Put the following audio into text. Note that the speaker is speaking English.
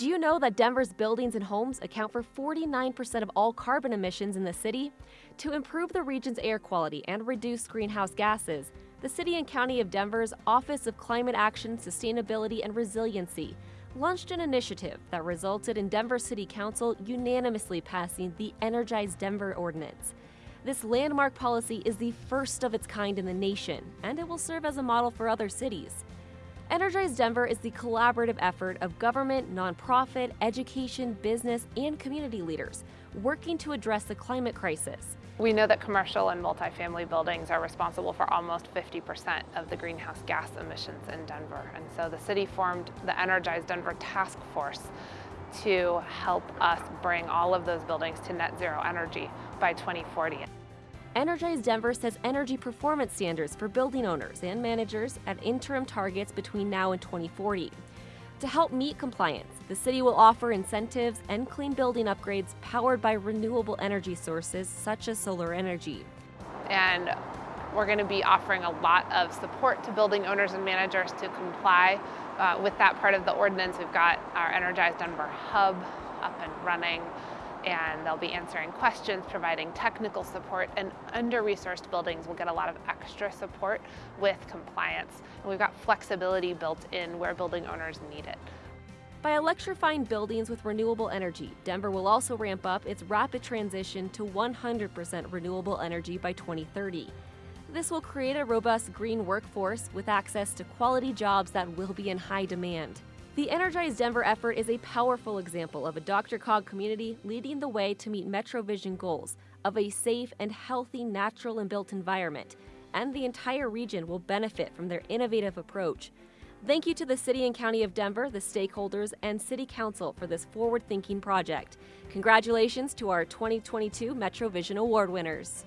Do you know that Denver's buildings and homes account for 49% of all carbon emissions in the city? To improve the region's air quality and reduce greenhouse gases, the City and County of Denver's Office of Climate Action, Sustainability, and Resiliency launched an initiative that resulted in Denver City Council unanimously passing the Energize Denver Ordinance. This landmark policy is the first of its kind in the nation, and it will serve as a model for other cities. Energize Denver is the collaborative effort of government, nonprofit, education, business, and community leaders working to address the climate crisis. We know that commercial and multifamily buildings are responsible for almost 50% of the greenhouse gas emissions in Denver. And so the city formed the Energize Denver Task Force to help us bring all of those buildings to net zero energy by 2040. Energize Denver sets energy performance standards for building owners and managers at interim targets between now and 2040. To help meet compliance, the city will offer incentives and clean building upgrades powered by renewable energy sources such as solar energy. And we're going to be offering a lot of support to building owners and managers to comply uh, with that part of the ordinance. We've got our Energize Denver Hub up and running and they'll be answering questions, providing technical support, and under-resourced buildings will get a lot of extra support with compliance. And we've got flexibility built in where building owners need it. By electrifying buildings with renewable energy, Denver will also ramp up its rapid transition to 100% renewable energy by 2030. This will create a robust green workforce with access to quality jobs that will be in high demand. The Energize Denver effort is a powerful example of a DRCOG community leading the way to meet MetroVision goals of a safe and healthy natural and built environment, and the entire region will benefit from their innovative approach. Thank you to the City and County of Denver, the stakeholders, and City Council for this forward thinking project. Congratulations to our 2022 MetroVision Award winners.